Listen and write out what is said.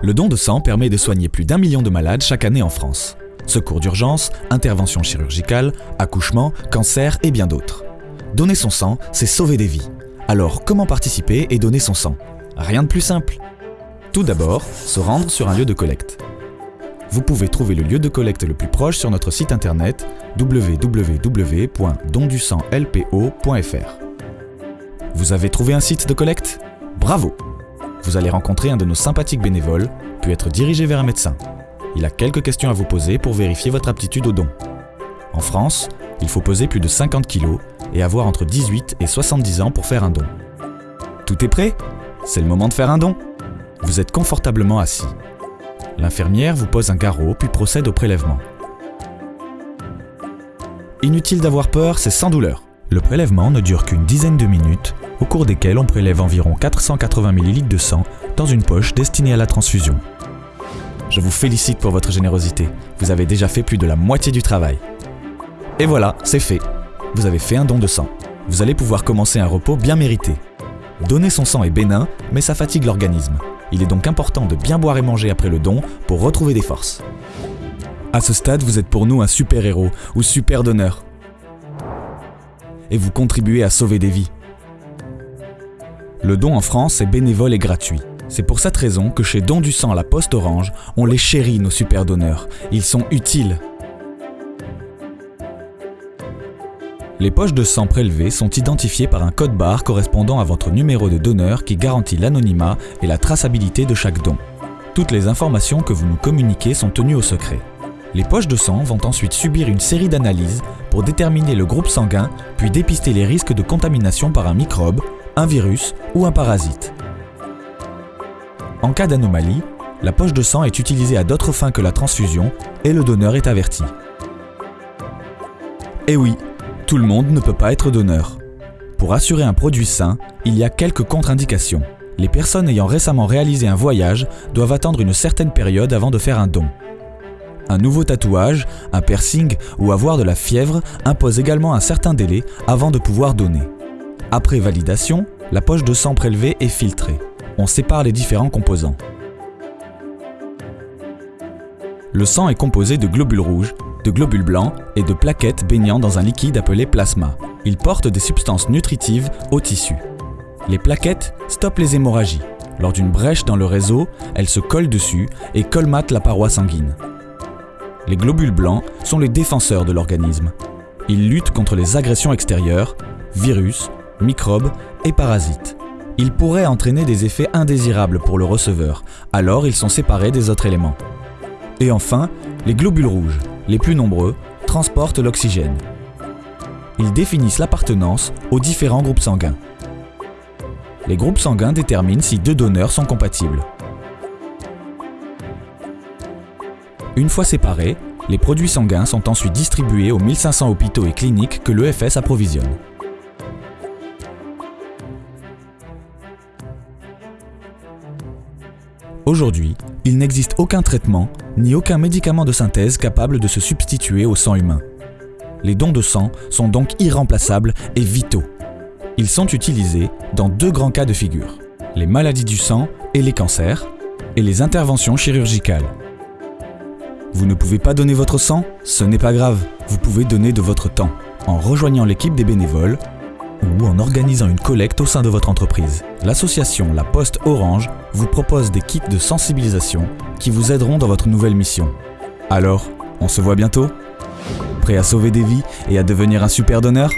Le don de sang permet de soigner plus d'un million de malades chaque année en France. Secours d'urgence, interventions chirurgicales, accouchement, cancer et bien d'autres. Donner son sang, c'est sauver des vies. Alors comment participer et donner son sang? Rien de plus simple. Tout d'abord, se rendre sur un lieu de collecte. Vous pouvez trouver le lieu de collecte le plus proche sur notre site internet www.dondusanglpo.fr. Vous avez trouvé un site de collecte? Bravo Vous allez rencontrer un de nos sympathiques bénévoles, puis être dirigé vers un médecin. Il a quelques questions à vous poser pour vérifier votre aptitude au don. En France, il faut peser plus de 50 kg et avoir entre 18 et 70 ans pour faire un don. Tout est prêt? C'est le moment de faire un don. Vous êtes confortablement assis. L'infirmière vous pose un garrot puis procède au prélèvement. Inutile d'avoir peur, c'est sans douleur. Le prélèvement ne dure qu'une dizaine de minutes, au cours desquelles on prélève environ 480 ml de sang dans une poche destinée à la transfusion. Je vous félicite pour votre générosité, vous avez déjà fait plus de la moitié du travail. Et voilà, c'est fait. Vous avez fait un don de sang. Vous allez pouvoir commencer un repos bien mérité. Donner son sang est bénin, mais ça fatigue l'organisme. Il est donc important de bien boire et manger après le don pour retrouver des forces. À ce stade, vous êtes pour nous un super-héros ou super donneur. Et vous contribuez à sauver des vies. Le don en France est bénévole et gratuit. C'est pour cette raison que chez Don du sang la Poste Orange, on les chérit nos super donneurs. Ils sont utiles. Les poches de sang prélevées sont identifiées par un code barre correspondant à votre numéro de donneur qui garantit l'anonymat et la traçabilité de chaque don. Toutes les informations que vous nous communiquez sont tenues au secret. Les poches de sang vont ensuite subir une série d'analyses pour déterminer le groupe sanguin puis dépister les risques de contamination par un microbe, un virus ou un parasite. En cas d'anomalie, la poche de sang est utilisée à d'autres fins que la transfusion et le donneur est averti. Et oui, tout le monde ne peut pas être donneur. Pour assurer un produit sain, il y a quelques contre-indications. Les personnes ayant récemment réalisé un voyage doivent attendre une certaine période avant de faire un don. Un nouveau tatouage, un piercing ou avoir de la fièvre impose également un certain délai avant de pouvoir donner. Après validation, la poche de sang prélevée est filtrée. On sépare les différents composants. Le sang est composé de globules rouges, de globules blancs et de plaquettes baignant dans un liquide appelé plasma. Il porte des substances nutritives au tissu. Les plaquettes stoppent les hémorragies. Lors d'une brèche dans le réseau, elles se collent dessus et colmatent la paroi sanguine. Les globules blancs sont les défenseurs de l'organisme. Ils luttent contre les agressions extérieures, virus, microbes et parasites. Ils pourraient entraîner des effets indésirables pour le receveur, alors ils sont séparés des autres éléments. Et enfin, les globules rouges, les plus nombreux, transportent l'oxygène. Ils définissent l'appartenance aux différents groupes sanguins. Les groupes sanguins déterminent si deux donneurs sont compatibles. Une fois séparés, les produits sanguins sont ensuite distribués aux 1500 hôpitaux et cliniques que l'EFS approvisionne. Aujourd'hui, il n'existe aucun traitement ni aucun médicament de synthèse capable de se substituer au sang humain. Les dons de sang sont donc irremplaçables et vitaux. Ils sont utilisés dans deux grands cas de figure, les maladies du sang et les cancers, et les interventions chirurgicales. Vous ne pouvez pas donner votre sang Ce n'est pas grave, vous pouvez donner de votre temps, en rejoignant l'équipe des bénévoles ou en organisant une collecte au sein de votre entreprise. L'association La Poste Orange vous propose des kits de sensibilisation qui vous aideront dans votre nouvelle mission. Alors, on se voit bientôt? Prêt à sauver des vies et à devenir un super donneur?